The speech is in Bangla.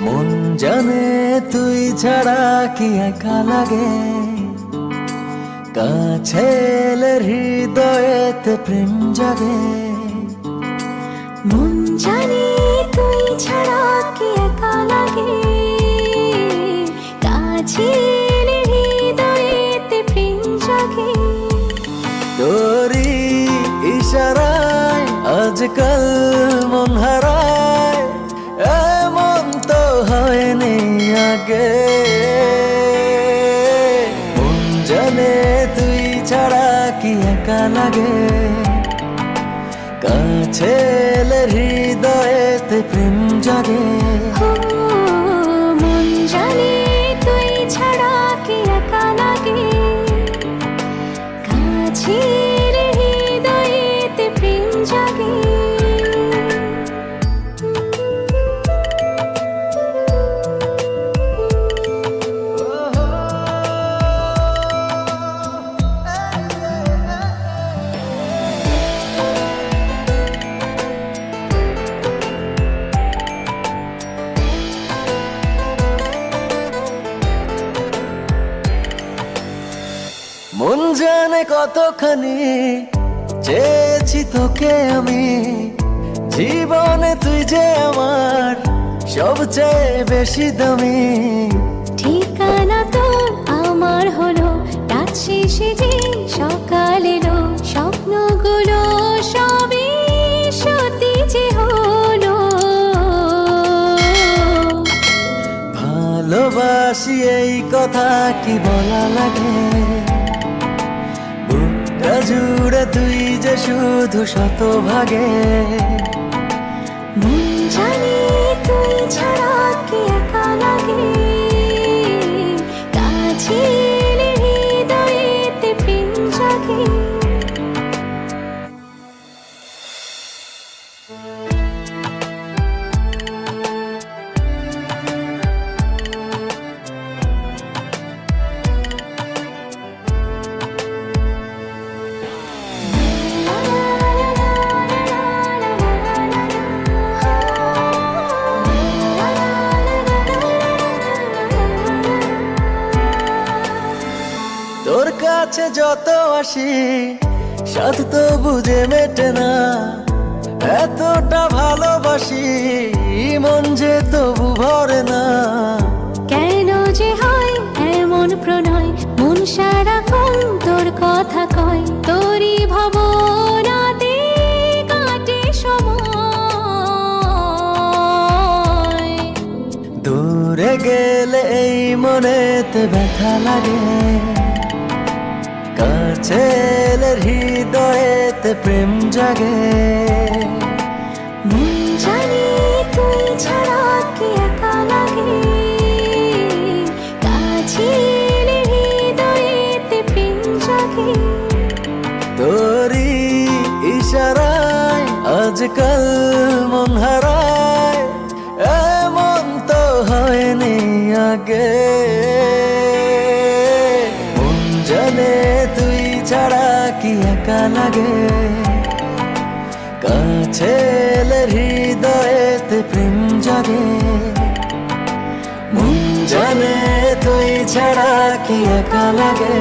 মন জানে তুই ছাড়া কি একা লাগে। কাছে এলে হৃদয়েতে প্রেম জাগে। মন জানি তুই ছাড়া কি একা লাগে। কাছে এলে হৃদয়েতে প্রেম জাগে। তোরি ইশারায় আজকাল মন হারায়। হয়নি আগে। মন জানে তুই ছাড়া কি একা লাগে। কাছে হৃদয়েতে প্রেম জাগে। ছাড়া কি একা লাগে। কাছে জানে কতখানি চেয়েছি তোকে আমি জীবনে তুই যে আমার সবচেয়ে বেশি দামি। ঠিকানা তো আমার হলো রাত শেষে যে সকাল এলো স্বপ্নগুলো সবই সত্যি যে হলো। ভালোবাসি এই কথা কি বলা লাগে? শুধু শতভাগে। মন জানি তুই ছাড়া কাছে যত আসি সাথ তো বুঝে মেটে না। এতটা ভালোবাসি মন যে তবু ভরে না। কেন যে হয় এমন প্রণয় মন সারাক্ষণ তোর কথা কয়। তোরই সময়। দূরে গেলে এই মনেতে ব্যথা লাগে। কাছে এলে হৃদয়েতে প্রেম জাগে। জানি তুই ছাড়া কি একা লাগে। কাছে হৃদয়েতে প্রেম জাগে। তোরি ইশারায় আজকাল মন হারায়। কি একা লাগে? কাছে এলে হৃদয়েতে প্রেম জাগে। মন জানে তুই ছাড়া কি একা লাগে?